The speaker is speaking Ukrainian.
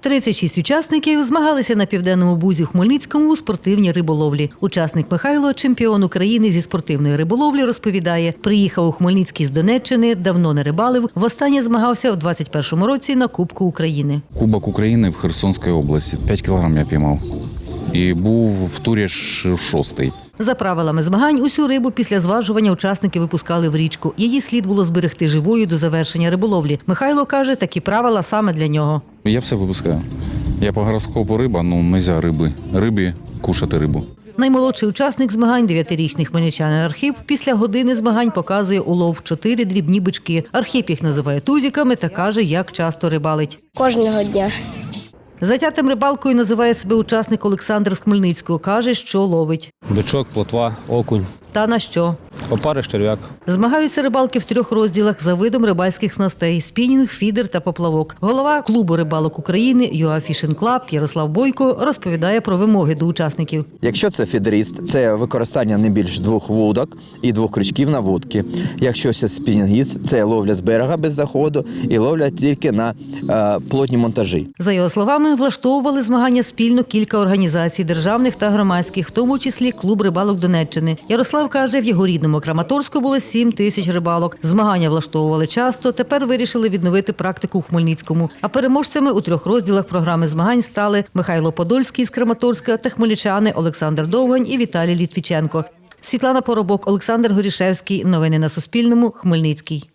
36 учасників змагалися на південному бузі Хмельницькому у спортивній риболовлі. Учасник Михайло, чемпіон України зі спортивної риболовлі, розповідає, приїхав у Хмельницький з Донеччини, давно не рибалив. Востаннє змагався в 21-му році на Кубку України. Кубок України в Херсонській області. 5 кілограм я піймав. І був в турі шостий. За правилами змагань, усю рибу після зважування учасники випускали в річку. Її слід було зберегти живою до завершення риболовлі. Михайло каже, такі правила саме для нього. Я все випускаю. Я по гороскопу риба, ну нельзя риби. Рибі кушати рибу. Наймолодший учасник змагань, дев'ятирічний хмельничанин Архіп, після години змагань показує улов чотири дрібні бички. Архіп їх називає тузіками та каже, як часто рибалить. Кожного дня. Затятим рибалкою називає себе учасник Олександр з Хмельницького. Каже, що ловить. Бичок, плотва, окунь, Та на що? опариш, черв'як. Змагаються рибалки в трьох розділах за видом рибальських снастей: спінінг, фідер та поплавок. Голова клубу рибалок України UA Fishing Club Ярослав Бойко розповідає про вимоги до учасників. Якщо це фідеріст, це використання не більш двох вудок і двох крючків на вудки. Якщо це спінінгіст, це ловля з берега без заходу і ловля тільки на е, плотні монтажі. За його словами, влаштовували змагання спільно кілька організацій державних та громадських, в тому числі клуб рибалок Донеччини. Ярослав каже, в його рідному Краматорську було 7 тисяч рибалок. Змагання влаштовували часто. Тепер вирішили відновити практику у Хмельницькому. А переможцями у трьох розділах програми змагань стали Михайло Подольський з Краматорська та хмельничани Олександр Довгань і Віталій Літвіченко. Світлана Поробок, Олександр Горішевський. Новини на Суспільному. Хмельницький.